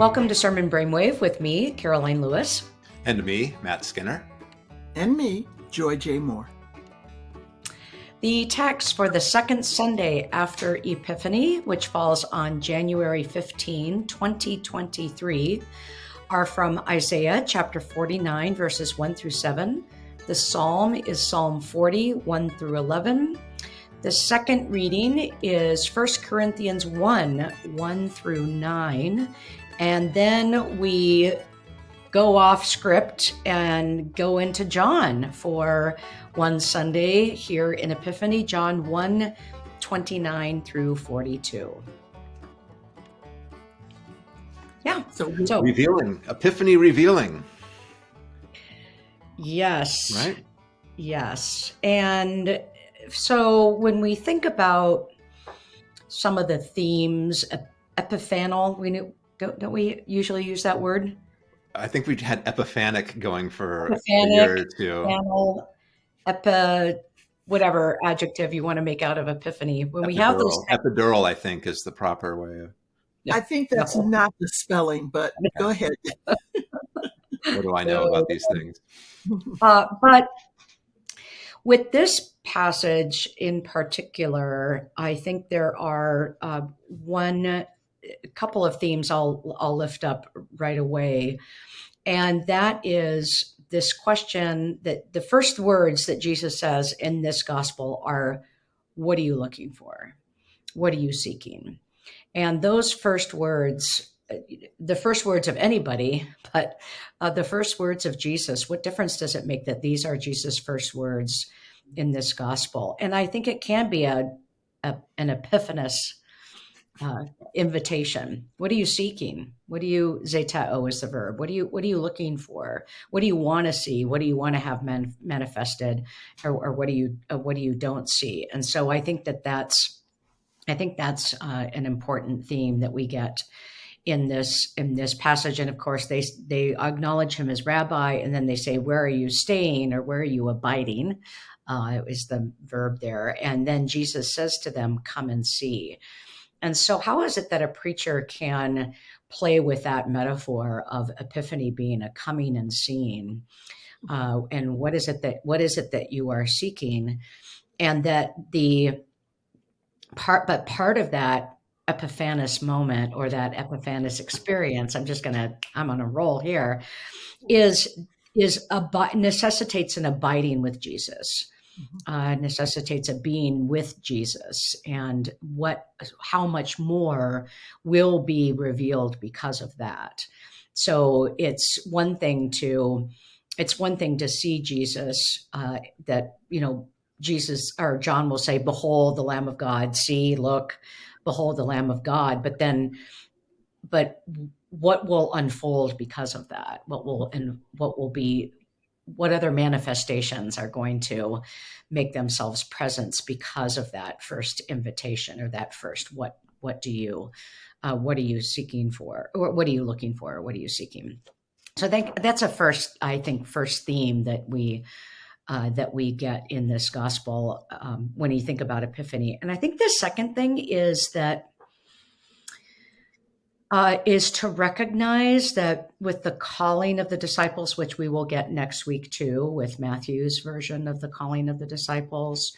Welcome to Sermon Brainwave with me, Karoline Lewis. And me, Matt Skinner. And me, Joy J. Moore. The text for the second Sunday after Epiphany, which falls on January 15, 2023, are from Isaiah chapter 49, verses 1 through 7. The psalm is Psalm 40, 1 through 11. The second reading is 1 Corinthians 1, 1 through 9. And then we go off script and go into John for one Sunday here in Epiphany, John 1 29 through 42. Yeah. So, so revealing, Epiphany revealing. Yes. Right? Yes. And so when we think about some of the themes, epiphanal, we knew, don't, don't we usually use that word? I think we had epiphanic going for epiphanic, a year or two. Epiphanic, epi, whatever adjective you want to make out of epiphany. When epidural. we have those epidural, I think is the proper way of. I think that's no. not the spelling, but go ahead. what do I know about these things? Uh, but with this passage in particular, I think there are uh, one a couple of themes I'll I'll lift up right away, and that is this question that the first words that Jesus says in this gospel are, "What are you looking for? What are you seeking?" And those first words, the first words of anybody, but uh, the first words of Jesus. What difference does it make that these are Jesus' first words in this gospel? And I think it can be a, a an epiphanous uh, invitation. What are you seeking? What do you zeteo is the verb? What do you what are you looking for? What do you want to see? What do you want to have man, manifested, or, or, what do you uh, what do you don't see? And so I think that that's I think that's uh, an important theme that we get in this in this passage. And of course, they they acknowledge him as rabbi, and then they say, "Where are you staying?" or "Where are you abiding?" Uh, is the verb there. And then Jesus says to them, "Come and see." And so, how is it that a preacher can play with that metaphor of epiphany being a coming and seeing? Uh, and what is it that what is it that you are seeking? And that the part, but part of that epiphanous moment or that epiphanous experience, I'm just gonna, I'm on a roll here, is is ab- necessitates an abiding with Jesus uh, necessitates a being with Jesus, and what, how much more will be revealed because of that. So it's one thing to, it's one thing to see Jesus uh, that you know Jesus or John will say, "Behold, the Lamb of God! See, look, behold, the Lamb of God!" But then, but what will unfold because of that? What will and what will be what other manifestations are going to make themselves presence because of that first invitation or that first what what do you uh, what are you seeking for or what are you looking for or what are you seeking? So i think that's a first i think first theme that we uh, that we get in this gospel um, when you think about epiphany. And i think the second thing is that uh, is to recognize that with the calling of the disciples, which we will get next week too, with Matthew's version of the calling of the disciples,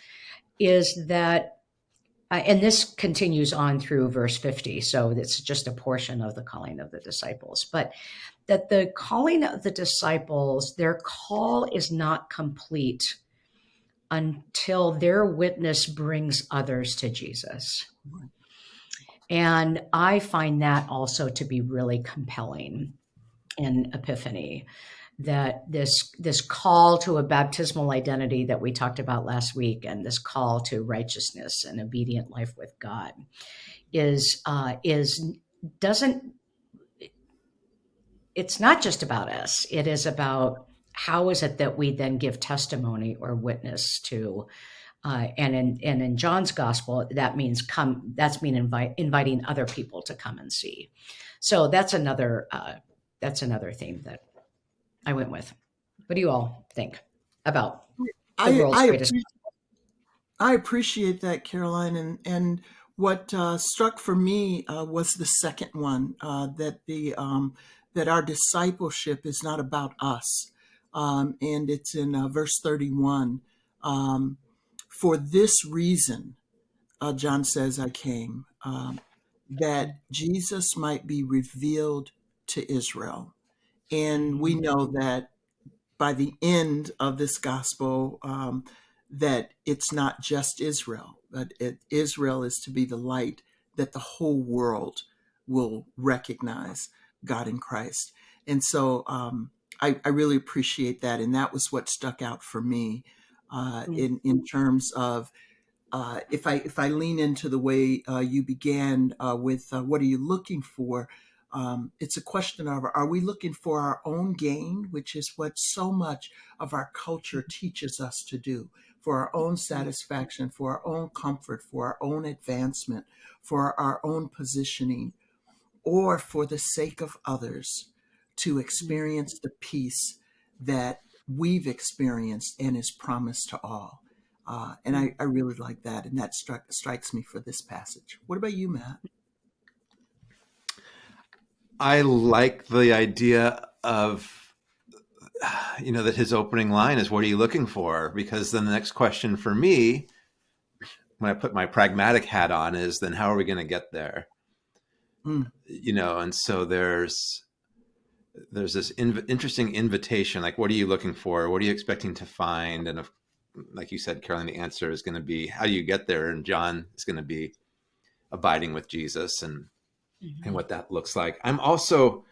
is that, uh, and this continues on through verse 50, so it's just a portion of the calling of the disciples, but that the calling of the disciples, their call is not complete until their witness brings others to Jesus. And I find that also to be really compelling in Epiphany that this this call to a baptismal identity that we talked about last week and this call to righteousness and obedient life with God is uh, is doesn't it's not just about us. It is about how is it that we then give testimony or witness to uh, and in and in John's gospel, that means come. That's mean invite, inviting other people to come and see. So that's another uh, that's another theme that I went with. What do you all think about the I, world's I greatest? Appreciate, I appreciate that, Karoline, and and What uh, struck for me uh, was the second one uh, that the um, that our discipleship is not about us, um, and it's in uh, verse thirty-one. Um, For this reason, uh, John says, "I came um, that Jesus might be revealed to Israel," and we know that by the end of this gospel, um, that it's not just Israel, but it, Israel is to be the light that the whole world will recognize God in Christ. And so um, I, I, really appreciate that. And that was what stuck out for me uh, mm. in, in terms of uh, if I if I lean into the way uh, you began uh, with uh, what are you looking for, um, it's a question of are we looking for our own gain, which is what so much of our culture teaches us to do for our own satisfaction, for our own comfort, for our own advancement, for our own positioning, or for the sake of others to experience the peace that we've experienced and is promised to all. Uh, and I, I, really like that. And that struck, strikes me for this passage. What about you, Matt? I like the idea of you know, that his opening line is, what are you looking for? Because then the next question for me, when I put my pragmatic hat on is, then how are we going to get there? Mm. You know, and so there's, there's this inv interesting invitation, like, what are you looking for? What are you expecting to find? And if, like you said, Karoline, the answer is going to be, how do you get there? And John is going to be abiding with Jesus and, mm -hmm. and what that looks like. I'm also,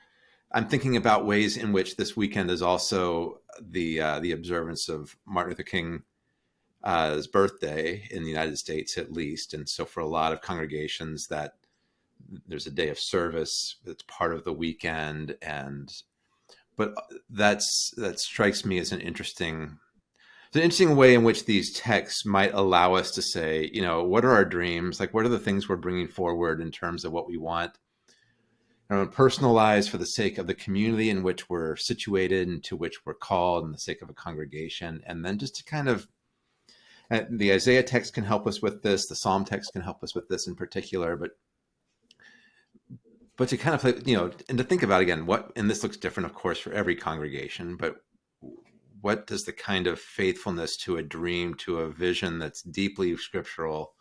I'm thinking about ways in which this weekend is also the uh, the observance of Martin Luther King's uh, birthday in the United States, at least, and so for a lot of congregations, that there's a day of service that's part of the weekend, and but that's that strikes me as an interesting. It's an interesting way in which these texts might allow us to say, you know, what are our dreams? Like, what are the things we're bringing forward in terms of what we want and personalized for the sake of the community in which we're situated and to which we're called and the sake of a congregation. And then just to kind of, uh, the Isaiah text can help us with this, the Psalm text can help us with this in particular, but but to kind of play, you know, and to think about again, what, and this looks different, of course, for every congregation, but what does the kind of faithfulness to a dream, to a vision that's deeply scriptural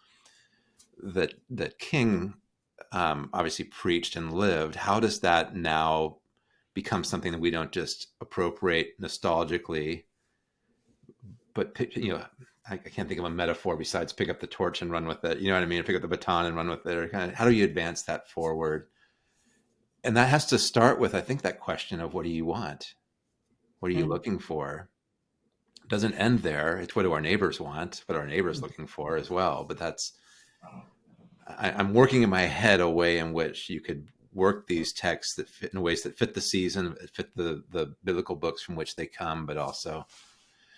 that, that King um, obviously preached and lived, how does that now become something that we don't just appropriate nostalgically, but you know, I, I, can't think of a metaphor besides pick up the torch and run with it. You know what I mean? Pick up the baton and run with it. Or kind of, how do you advance that forward? And that has to start with, I think, that question of what do you want? What are you mm -hmm. looking for? It doesn't end there. It's what do our neighbors want? What are our neighbors mm -hmm. looking for as well? But that's I, am working in my head a way in which you could work these texts that fit in ways that fit the season, fit the the biblical books from which they come, but also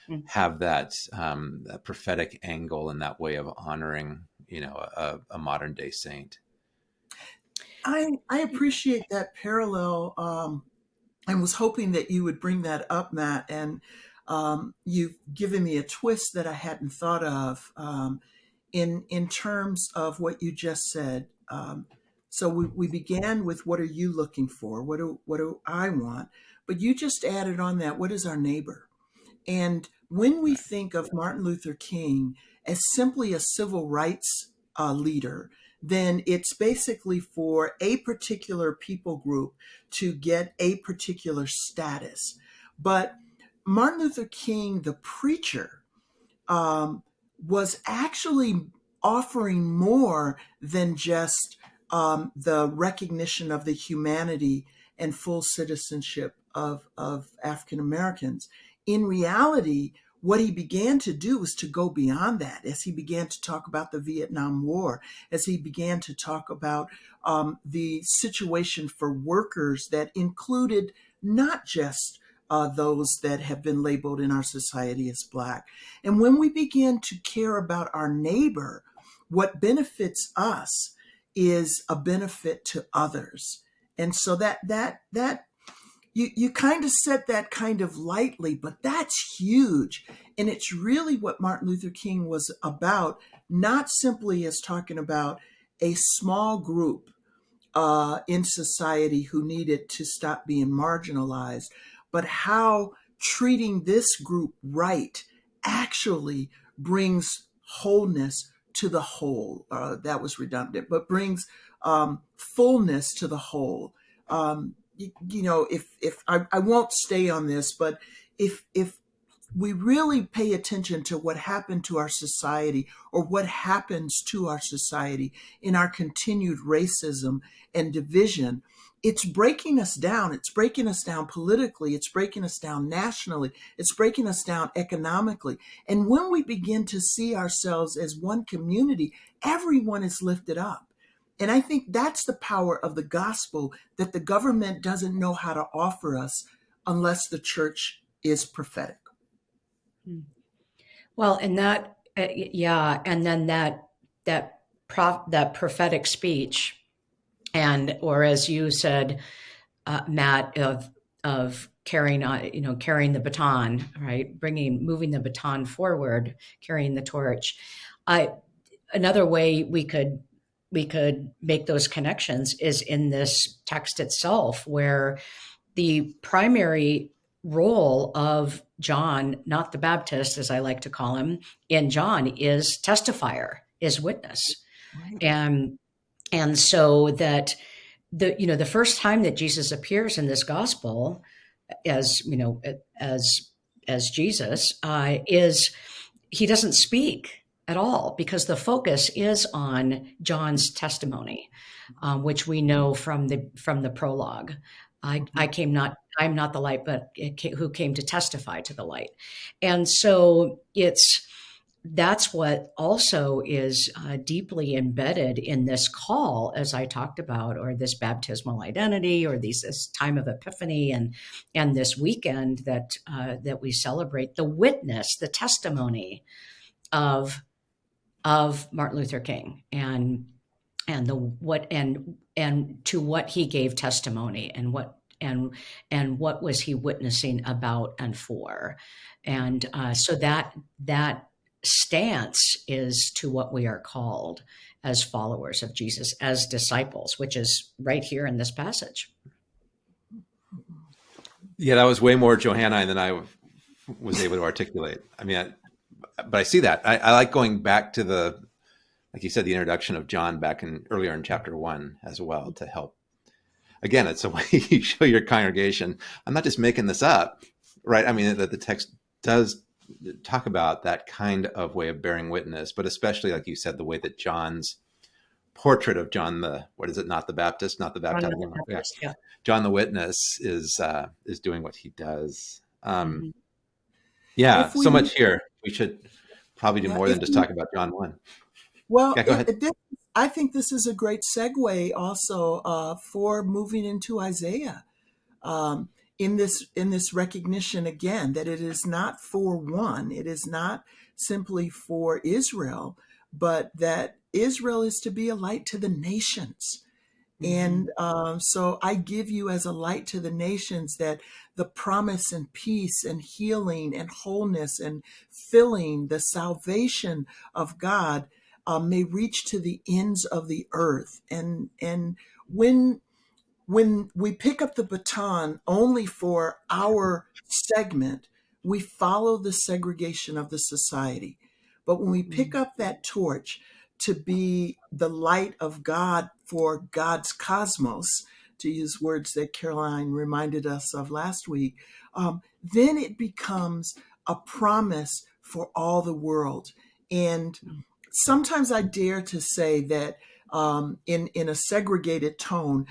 hmm. have that, um, that prophetic angle and that way of honoring, you know, a, a modern day saint. I I appreciate that parallel. Um, I was hoping that you would bring that up, Matt, and um, you've given me a twist that I hadn't thought of. Um, in in terms of what you just said. Um, so we, we began with what are you looking for? What do what do I want? But you just added on that. What is our neighbor? And when we think of Martin Luther King as simply a civil rights uh, leader, then it's basically for a particular people group to get a particular status. But Martin Luther King, the preacher, um, was actually offering more than just um, the recognition of the humanity and full citizenship of, of African Americans. In reality, what he began to do was to go beyond that as he began to talk about the Vietnam War, as he began to talk about um, the situation for workers that included not just uh, those that have been labeled in our society as black. And when we begin to care about our neighbor, what benefits us is a benefit to others. And so that that that you you kind of said that kind of lightly, but that's huge. And it's really what Martin Luther King was about, not simply as talking about a small group uh, in society who needed to stop being marginalized, but how treating this group right actually brings wholeness to the whole. Uh, that was redundant, but brings um, fullness to the whole. Um, you, know, if if I, I won't stay on this, but if if we really pay attention to what happened to our society or what happens to our society in our continued racism and division, it's breaking us down. It's breaking us down politically. It's breaking us down nationally. It's breaking us down economically. And when we begin to see ourselves as one community, everyone is lifted up. And I think that's the power of the gospel that the government doesn't know how to offer us unless the church is prophetic. Hmm. Well, and that, uh, yeah, and then that that prof, that prophetic speech, and or as you said, uh, Matt, of of carrying on, you know, carrying the baton, right, bringing, moving the baton forward, carrying the torch. I another way we could we could make those connections is in this text itself, where the primary role of John, not the Baptist, as I like to call him, in John is testifier, is witness. Right. And and so that the you know the first time that Jesus appears in this gospel as you know as as Jesus uh, is he doesn't speak at all because the focus is on John's testimony, um, which we know from the from the prologue. I, I came not I'm not the light, but who came to testify to the light. And so it's that's what also is uh, deeply embedded in this call, as I talked about, or this baptismal identity, or these this time of epiphany, and and this weekend that uh, that we celebrate the witness, the testimony of of Martin Luther King, and and the what and and to what he gave testimony, and what and and what was he witnessing about and for. And uh, so that that stance is to what we are called as followers of jesus as disciples which is right here in this passage. Yeah that was way more johannine than i was able to articulate. I mean I, but i see that I, I like going back to the like you said the introduction of john back in earlier in chapter one as well to help again, it's a way you show your congregation. I'm not just making this up, right? I mean, that the text does talk about that kind of way of bearing witness, but especially, like you said, the way that John's portrait of John the what is it? Not the Baptist, not the Baptist. John the, Baptist, yeah. John the Witness is uh, is doing what he does. Um, mm-hmm. Yeah, we, so much here. We should probably do more than just talk about John one. Well, yeah, go ahead. It, it, I think this is a great segue also uh, for moving into Isaiah. Um, in this in this recognition again that it is not for one, it is not simply for Israel, but that Israel is to be a light to the nations. Mm-hmm. And um, so I give you as a light to the nations that the promise and peace and healing and wholeness and filling, the salvation of God um, may reach to the ends of the earth. And and when when we pick up the baton only for our segment, we follow the segregation of the society. But when we pick mm. up that torch to be the light of God for God's cosmos, to use words that Karoline reminded us of last week, um, then it becomes a promise for all the world. And sometimes I dare to say that um, in in a segregated tone,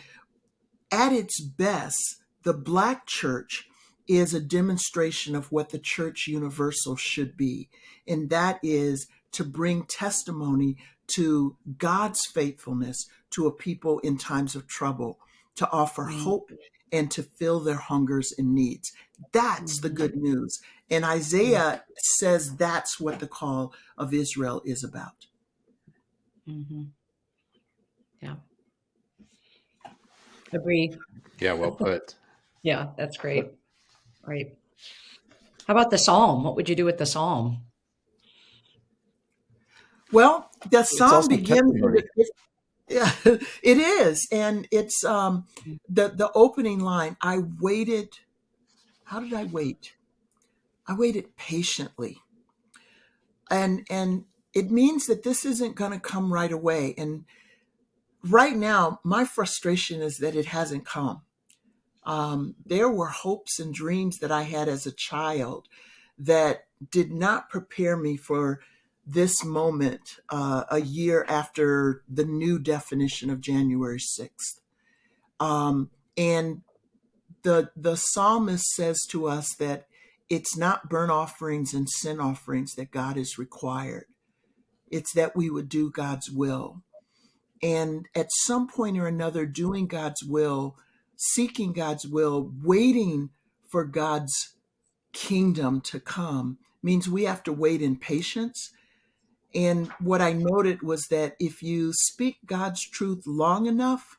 at its best, the Black church is a demonstration of what the church universal should be, and that is to bring testimony to God's faithfulness to a people in times of trouble, to offer mm-hmm. hope and to fill their hungers and needs. That's mm-hmm. the good news. And Isaiah says that's what the call of Israel is about. Mm-hmm. Yeah. Agree. Yeah, well put. yeah, that's great. Great. How about the psalm? What would you do with the psalm? Well, the song begins Yeah, it is, and it's um, the the opening line. I waited. How did I wait? I waited patiently, and and it means that this isn't going to come right away. And right now, my frustration is that it hasn't come. Um, there were hopes and dreams that I had as a child that did not prepare me for this moment uh, a year after the new definition of January 6th. Um, and the, the psalmist says to us that it's not burnt offerings and sin offerings that God is required. It's that we would do God's will. And at some point or another, doing God's will, seeking God's will, waiting for God's kingdom to come means we have to wait in patience and what I noted was that if you speak God's truth long enough,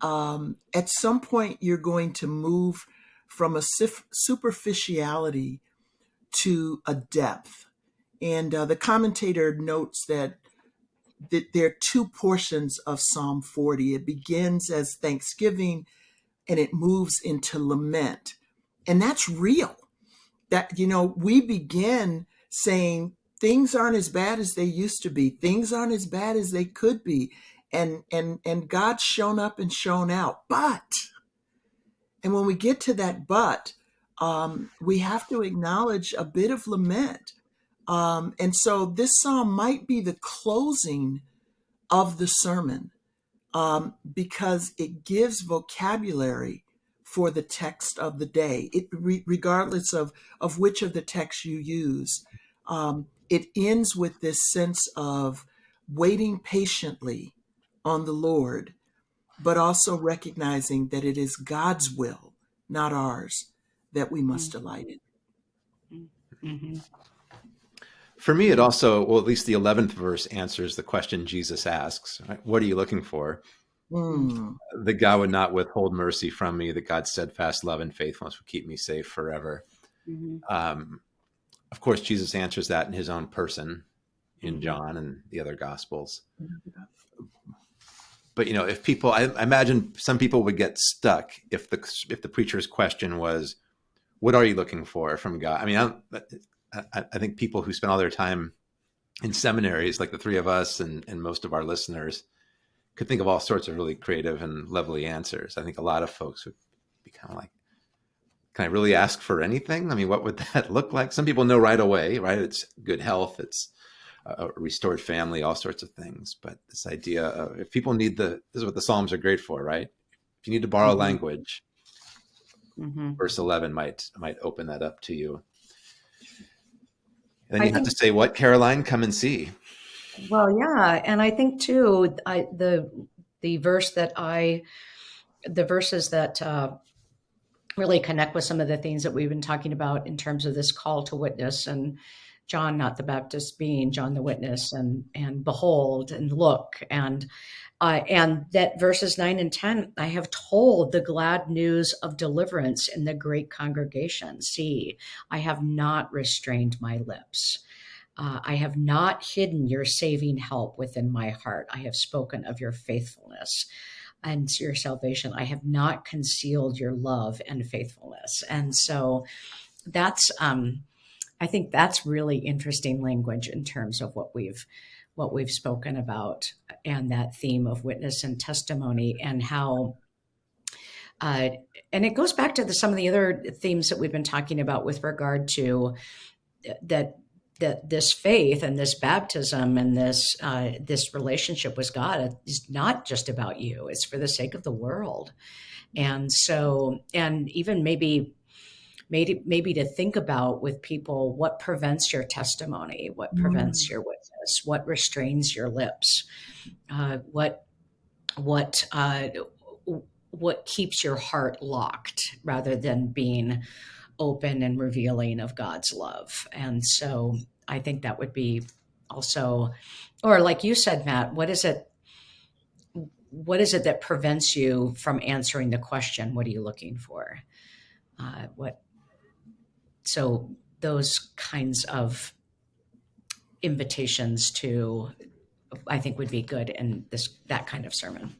um, at some point you're going to move from a superficiality to a depth. And uh, the commentator notes that, that there are two portions of Psalm 40. It begins as thanksgiving and it moves into lament. And that's real. That, you know, we begin saying, things aren't as bad as they used to be. Things aren't as bad as they could be. And and and God's shown up and shown out. But and when we get to that but, um, we have to acknowledge a bit of lament. Um, and so this psalm might be the closing of the sermon um, because it gives vocabulary for the text of the day, it, re- regardless of, of which of the texts you use. Um, it ends with this sense of waiting patiently on the Lord, but also recognizing that it is God's will, not ours, that we must mm-hmm. delight in. Mm-hmm. For me, it also, well, at least the 11th verse answers the question Jesus asks right? What are you looking for? Mm. That God would not withhold mercy from me, that God's steadfast love and faithfulness would keep me safe forever. Mm-hmm. Um, of course, Jesus answers that in his own person in. John and the other gospels. But you know, if people, I, I imagine some people would get stuck if the if the preacher's question was, "What are you looking for from God?" I mean, I, I think people who spend all their time in seminaries, like the three of us and, and most of our listeners, could think of all sorts of really creative and lovely answers. I think a lot of folks would be kind of like, can I really ask for anything? I mean, what would that look like? Some people know right away, right? It's good health, it's a restored family, all sorts of things. But this idea of if people need the, this is what the Psalms are great for, right? If you need to borrow mm-hmm. language, mm-hmm. verse 11 might, might open that up to you. And then you I have think, to say, what, Karoline, come and see. Well, yeah. And I think too, I, the, the verse that I, the verses that, uh, really connect with some of the things that we've been talking about in terms of this call to witness and John, not the Baptist, being John the witness, and and behold and look and uh, and that verses nine and ten, I have told the glad news of deliverance in the great congregation. See, I have not restrained my lips. Uh, I have not hidden your saving help within my heart. I have spoken of your faithfulness and your salvation. I have not concealed your love and faithfulness. And so that's, um, I think that's really interesting language in terms of what we've what we've spoken about and that theme of witness and testimony and how uh, and it goes back to the, some of the other themes that we've been talking about with regard to that that this faith and this baptism and this uh, this relationship with God is not just about you; it's for the sake of the world. And so, and even maybe maybe maybe to think about with people what prevents your testimony, what prevents mm. your witness, what restrains your lips, uh, what what uh, what keeps your heart locked rather than being open and revealing of God's love. And so I think that would be also, or like you said, Matt, what is it? What is it that prevents you from answering the question? What are you looking for? Uh, what? So those kinds of invitations to I think would be good in this that kind of sermon.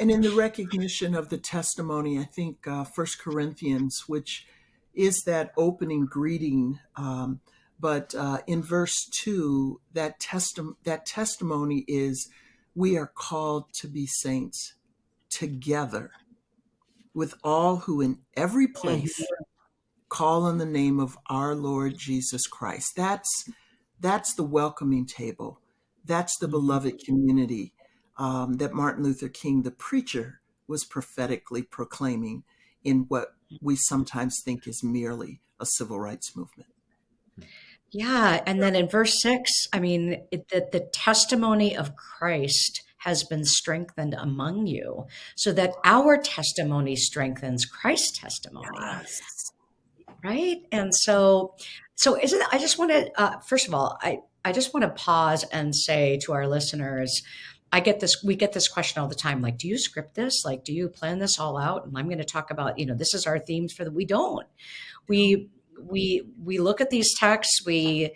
And in the recognition of the testimony, I think uh, First Corinthians, which is that opening greeting, um, but uh, in verse two, that testi- that testimony is, we are called to be saints together with all who in every place call on the name of our Lord Jesus Christ. That's that's the welcoming table. That's the beloved community um, that Martin Luther King, the preacher, was prophetically proclaiming in what we sometimes think is merely a civil rights movement. Yeah, and then in verse six, I mean, it, the, the testimony of Christ has been strengthened among you, so that our testimony strengthens Christ's testimony. Yes. Right, and so, so isn't I just want to uh, first of all, I I just want to pause and say to our listeners, I get this, we get this question all the time. Like, do you script this? Like, do you plan this all out? And I'm going to talk about, you know, this is our themes for the, we don't, we, we, we look at these texts, we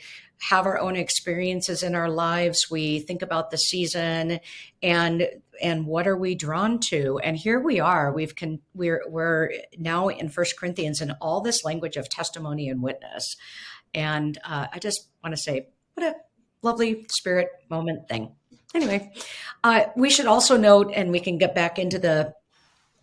have our own experiences in our lives. We think about the season and, and what are we drawn to? And here we are, we've can, we're, we're now in first Corinthians and all this language of testimony and witness. And uh, I just want to say, what a lovely spirit moment thing anyway, uh, we should also note, and we can get back into the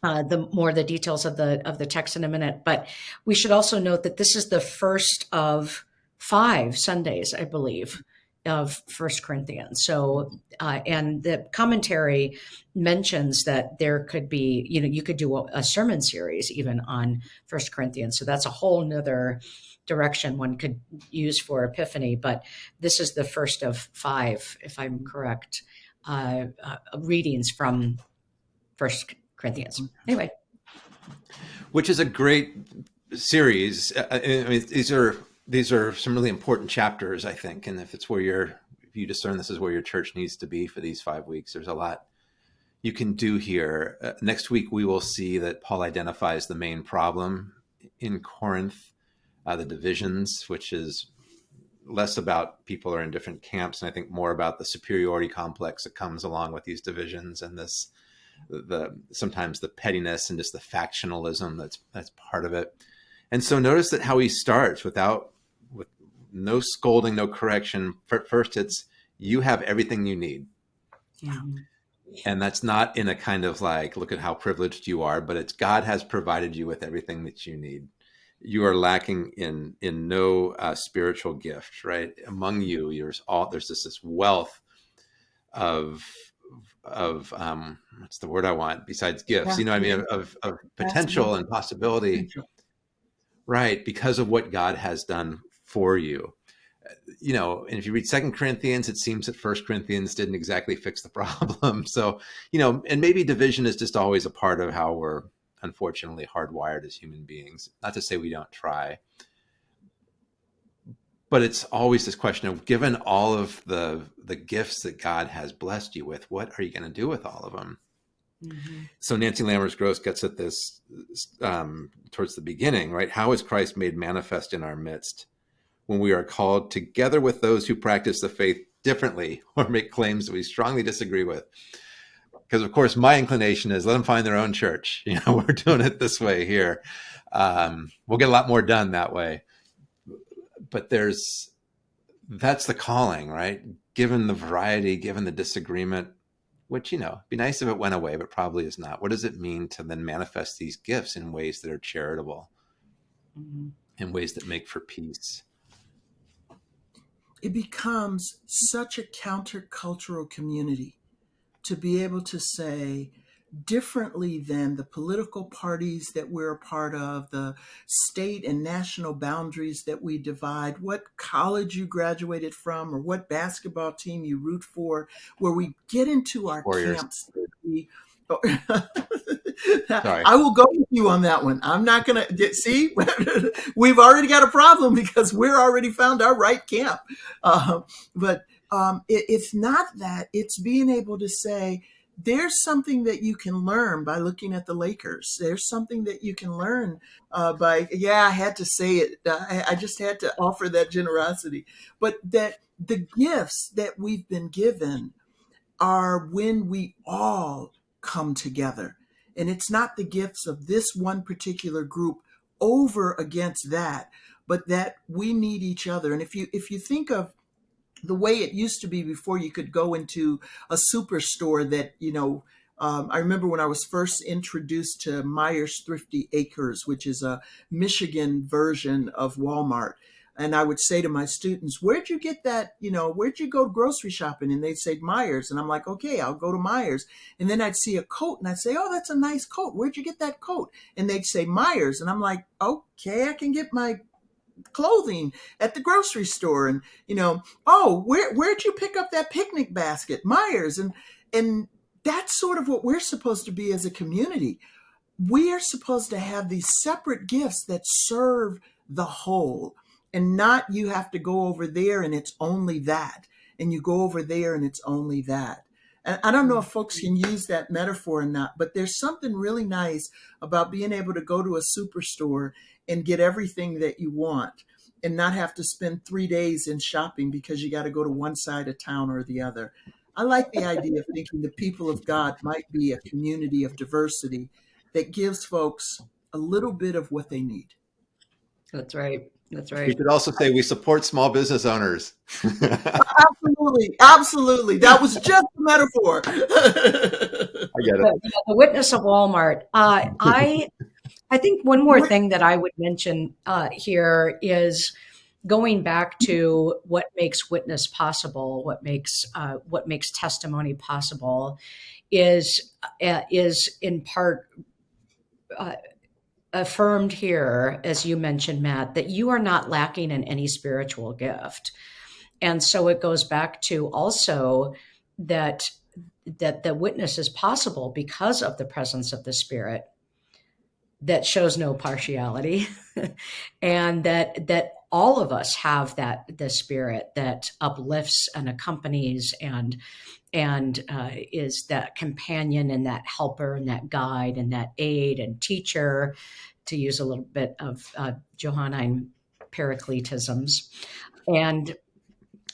uh, the more the details of the of the text in a minute, but we should also note that this is the first of five Sundays, I believe, of First Corinthians. So, uh, and the commentary mentions that there could be, you know, you could do a, a sermon series even on First Corinthians. So that's a whole nother direction one could use for Epiphany, but this is the first of five, if I'm correct, uh, uh, readings from First Corinthians. Anyway, which is a great series. I mean, these are these are some really important chapters, I think, and if it's where you're if you discern this is where your church needs to be for these five weeks, there's a lot you can do here. Uh, next week, we will see that Paul identifies the main problem in Corinth uh, the divisions, which is less about people are in different camps, and I think more about the superiority complex that comes along with these divisions and this the sometimes the pettiness and just the factionalism that's that's part of it. And so notice that how he starts without with no scolding, no correction. First, it's you have everything you need. Yeah. And that's not in a kind of like, look at how privileged you are, but it's God has provided you with everything that you need you are lacking in in no uh, spiritual gift, right? Among you, there's all there's this this wealth of of um, what's the word I want besides gifts? Yeah. You know, I mean, of, of potential and possibility, potential. right? Because of what God has done for you. You know, and if you read Second Corinthians, it seems that First Corinthians didn't exactly fix the problem. So, you know, and maybe division is just always a part of how we're unfortunately hardwired as human beings. Not to say we don't try, but it's always this question of given all of the the gifts that God has blessed you with, what are you going to do with all of them? Mm-hmm. So Nancy Lammers Gross gets at this um, towards the beginning, right? How is Christ made manifest in our midst when we are called together with those who practice the faith differently or make claims that we strongly disagree with? because of course my inclination is let them find their own church. You know, we're doing it this way here. Um, we'll get a lot more done that way. But there's that's the calling, right? Given the variety, given the disagreement, which you know, be nice if it went away, but probably is not. What does it mean to then manifest these gifts in ways that are charitable, mm-hmm. in ways that make for peace? It becomes such a countercultural community to be able to say, differently than the political parties that we're a part of, the state and national boundaries that we divide, what college you graduated from, or what basketball team you root for, where we get into our Warriors. camps. We, I will go with you on that one. I'm not going to see. we've already got a problem because we're already found our right camp. Uh, but um, it, it's not that, it's being able to say, there's something that you can learn by looking at the Lakers. There's something that you can learn uh, by, yeah, I had to say it. I, I just had to offer that generosity. But that the gifts that we've been given are when we all come together. And it's not the gifts of this one particular group over against that, but that we need each other. And if you if you think of the way it used to be before you could go into a superstore that, you know, um, I remember when I was first introduced to Meijer's Thrifty Acres, which is a Michigan version of Walmart. And I would say to my students, Where'd you get that? You know, where'd you go grocery shopping? And they'd say Meijer's. And I'm like, Okay, I'll go to Meijer's. And then I'd see a coat and I'd say, Oh, that's a nice coat. Where'd you get that coat? And they'd say Meijer's. And I'm like, Okay, I can get my clothing at the grocery store and you know oh where where'd you pick up that picnic basket Meijer's and and that's sort of what we're supposed to be as a community we are supposed to have these separate gifts that serve the whole and not you have to go over there and it's only that and you go over there and it's only that and i don't know if folks mm-hmm. can use that metaphor or not but there's something really nice about being able to go to a superstore and get everything that you want and not have to spend three days in shopping because you got to go to one side of town or the other. I like the idea of thinking the people of God might be a community of diversity that gives folks a little bit of what they need. That's right. That's right. We should also say we support small business owners. absolutely, absolutely. That was just a metaphor. I get it. The, the witness of Walmart. Uh, I I think one more thing that I would mention uh, here is going back to what makes witness possible, what makes uh, what makes testimony possible, is uh, is in part uh, affirmed here, as you mentioned, Matt, that you are not lacking in any spiritual gift, and so it goes back to also that that the witness is possible because of the presence of the Spirit that shows no partiality and that that all of us have that the spirit that uplifts and accompanies and and uh, is that companion and that helper and that guide and that aid and teacher to use a little bit of uh, johannine paracletisms. And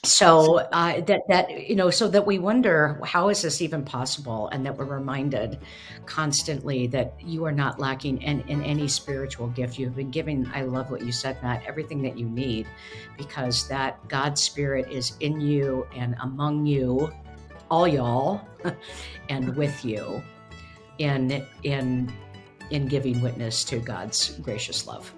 so uh, that that you know so that we wonder how is this even possible? And that we're reminded constantly that you are not lacking in, in any spiritual gift. You've been given i love what you said matt everything that you need because that god spirit is in you and among you all y'all and with you in in in giving witness to god's gracious love